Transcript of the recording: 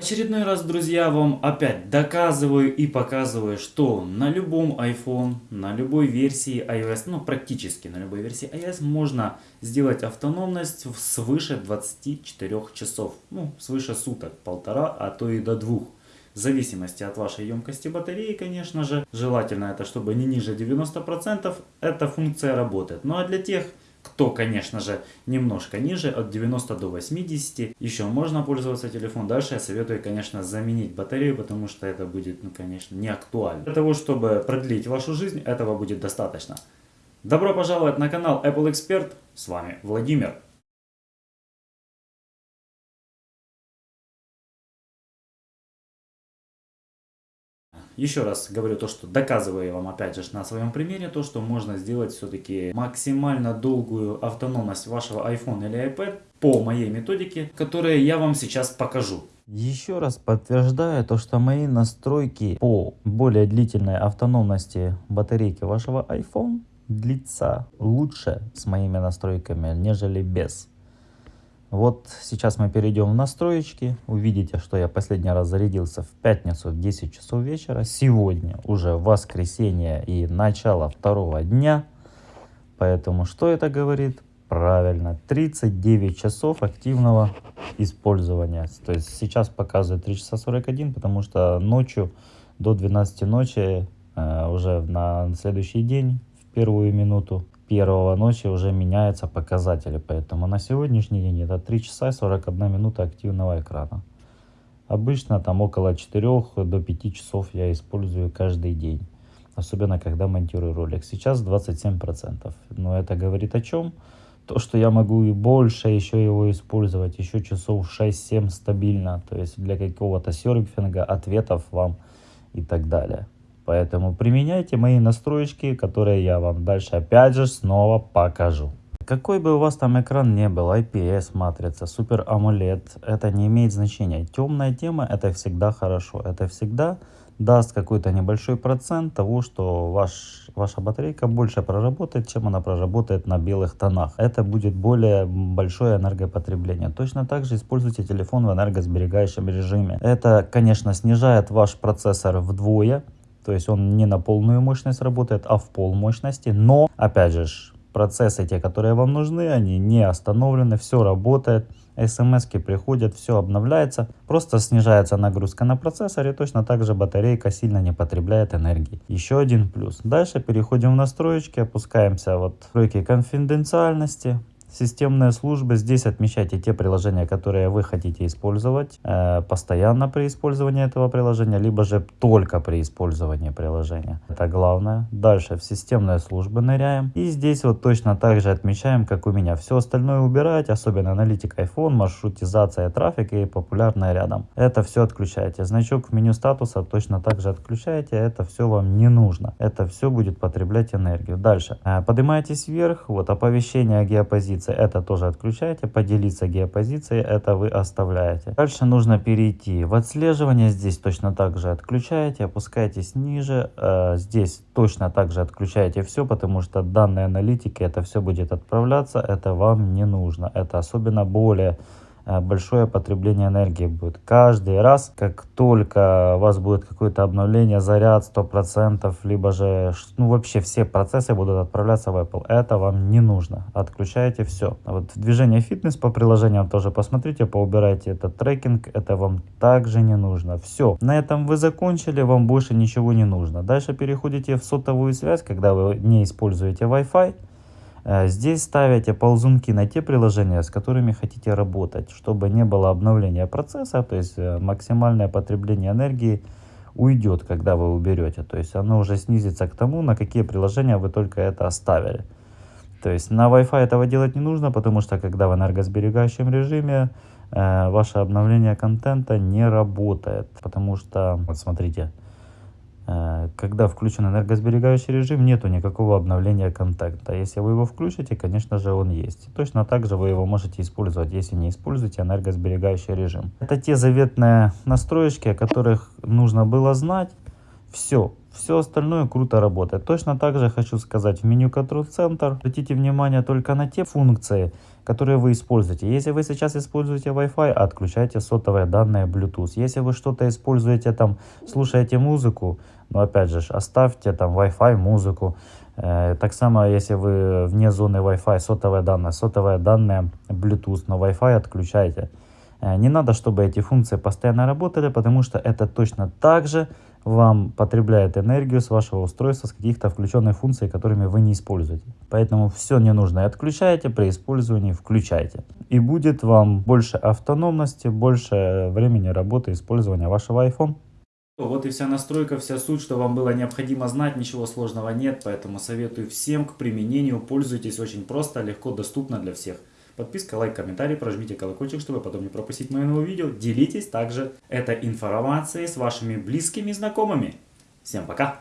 Очередной раз, друзья, вам опять доказываю и показываю, что на любом iPhone, на любой версии iOS, ну практически на любой версии iOS можно сделать автономность свыше 24 часов. Ну, свыше суток, полтора, а то и до двух. В зависимости от вашей емкости батареи, конечно же. Желательно это, чтобы не ниже 90%, эта функция работает. Ну а для тех, кто, конечно же, немножко ниже, от 90 до 80, еще можно пользоваться телефон. Дальше я советую, конечно, заменить батарею, потому что это будет, ну, конечно, не актуально. Для того, чтобы продлить вашу жизнь, этого будет достаточно. Добро пожаловать на канал Apple Expert, с вами Владимир. Еще раз говорю то, что доказываю вам опять же на своем примере, то, что можно сделать все-таки максимально долгую автономность вашего iPhone или iPad по моей методике, которую я вам сейчас покажу. Еще раз подтверждаю то, что мои настройки по более длительной автономности батарейки вашего iPhone длится лучше с моими настройками, нежели без. Вот сейчас мы перейдем в настроечки. Увидите, что я последний раз зарядился в пятницу в 10 часов вечера. Сегодня уже воскресенье и начало второго дня. Поэтому что это говорит? Правильно, 39 часов активного использования. То есть сейчас показывает 3 часа 41, потому что ночью до 12 ночи, э, уже на следующий день, первую минуту, первого ночи уже меняются показатели. Поэтому на сегодняшний день это 3 часа и 41 минута активного экрана. Обычно там около 4 до 5 часов я использую каждый день. Особенно когда монтирую ролик. Сейчас 27%. Но это говорит о чем? То, что я могу и больше еще его использовать. Еще часов 6-7 стабильно. То есть для какого-то серфинга, ответов вам и так далее. Поэтому применяйте мои настроечки, которые я вам дальше опять же снова покажу. Какой бы у вас там экран не был, IPS матрица, Super AMOLED, это не имеет значения. Темная тема это всегда хорошо. Это всегда даст какой-то небольшой процент того, что ваш, ваша батарейка больше проработает, чем она проработает на белых тонах. Это будет более большое энергопотребление. Точно так же используйте телефон в энергосберегающем режиме. Это, конечно, снижает ваш процессор вдвое. То есть он не на полную мощность работает, а в пол мощности. Но, опять же, процессы те, которые вам нужны, они не остановлены, все работает. смс приходят, все обновляется. Просто снижается нагрузка на процессоре, точно так же батарейка сильно не потребляет энергии. Еще один плюс. Дальше переходим в настройки, опускаемся вот в настройки конфиденциальности. Системные службы. Здесь отмечайте те приложения, которые вы хотите использовать э, постоянно при использовании этого приложения, либо же только при использовании приложения. Это главное. Дальше в системные службы ныряем. И здесь вот точно так же отмечаем, как у меня. Все остальное убирать, особенно аналитик iPhone, маршрутизация трафика и популярное рядом. Это все отключайте. Значок в меню статуса точно так же отключайте. Это все вам не нужно. Это все будет потреблять энергию. Дальше. Э, поднимайтесь вверх. Вот оповещение о геопозиции геопозиции, это тоже отключаете. Поделиться геопозицией, это вы оставляете. Дальше нужно перейти в отслеживание. Здесь точно так же отключаете, опускаетесь ниже. Э, здесь точно так же отключаете все, потому что данные аналитики, это все будет отправляться. Это вам не нужно. Это особенно более большое потребление энергии будет. Каждый раз, как только у вас будет какое-то обновление, заряд 100%, либо же, ну вообще все процессы будут отправляться в Apple. Это вам не нужно. Отключаете все. Вот движение фитнес по приложениям тоже посмотрите, поубирайте этот трекинг. Это вам также не нужно. Все. На этом вы закончили, вам больше ничего не нужно. Дальше переходите в сотовую связь, когда вы не используете Wi-Fi. Э, здесь ставите ползунки на те приложения, с которыми хотите работать, чтобы не было обновления процесса, то есть э, максимальное потребление энергии уйдет, когда вы уберете. То есть оно уже снизится к тому, на какие приложения вы только это оставили. То есть на Wi-Fi этого делать не нужно, потому что когда в энергосберегающем режиме э, ваше обновление контента не работает. Потому что, вот смотрите, когда включен энергосберегающий режим, нету никакого обновления контакта. Если вы его включите, конечно же он есть. Точно так же вы его можете использовать, если не используете энергосберегающий режим. Это те заветные настроечки, о которых нужно было знать. Все, все остальное круто работает. Точно так же хочу сказать в меню Control Center. Обратите внимание только на те функции, которые вы используете. Если вы сейчас используете Wi-Fi, отключайте сотовые данные Bluetooth. Если вы что-то используете там, слушаете музыку, но опять же, оставьте там Wi-Fi, музыку. Э, так само, если вы вне зоны Wi-Fi, сотовые данные, сотовые данные Bluetooth, но Wi-Fi отключайте. Э, не надо, чтобы эти функции постоянно работали, потому что это точно так же вам потребляет энергию с вашего устройства, с каких-то включенных функций, которыми вы не используете. Поэтому все ненужное отключайте, при использовании включайте. И будет вам больше автономности, больше времени работы использования вашего iPhone. Вот и вся настройка, вся суть, что вам было необходимо знать, ничего сложного нет, поэтому советую всем к применению, пользуйтесь очень просто, легко, доступно для всех. Подписка, лайк, комментарий, прожмите колокольчик, чтобы потом не пропустить мои новые видео. Делитесь также этой информацией с вашими близкими знакомыми. Всем пока!